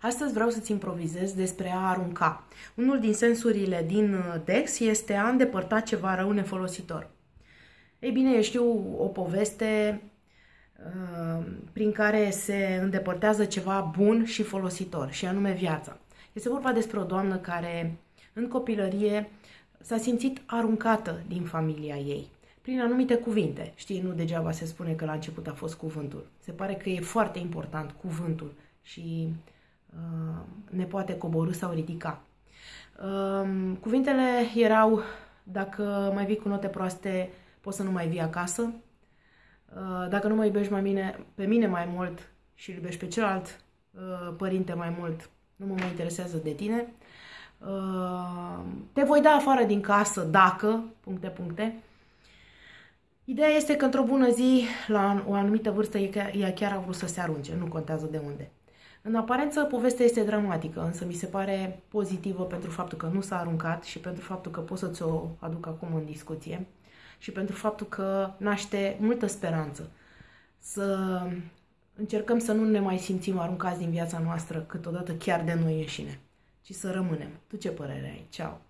Astăzi vreau să-ți improvizez despre a arunca. Unul din sensurile din uh, Dex este a îndepărta ceva rău nefolositor. Ei bine, eu știu o poveste uh, prin care se îndepărtează ceva bun și folositor, și anume viața. Este vorba despre o doamnă care în copilărie s-a simțit aruncată din familia ei prin anumite cuvinte. Știi, nu degeaba se spune că la început a fost cuvântul. Se pare că e foarte important cuvântul și uh, ne poate coborâ sau ridica. Uh, cuvintele erau, dacă mai vii cu note proaste, poți să nu mai vii acasă. Uh, dacă nu mă iubești mai mine, pe mine mai mult și iubești pe celălalt uh, părinte mai mult, nu mă mai interesează de tine. Uh, te voi da afară din casă dacă, puncte, puncte. Ideea este că într-o bună zi, la o anumită vârstă, ea chiar a vrut să se arunce, nu contează de unde. În aparență, povestea este dramatică, însă mi se pare pozitivă pentru faptul că nu s-a aruncat și pentru faptul că pot să ți-o aduc acum în discuție și pentru faptul că naște multă speranță să încercăm să nu ne mai simțim aruncați din viața noastră câteodată chiar de noi înșine, ci să rămânem. Tu ce părere ai? Ceau!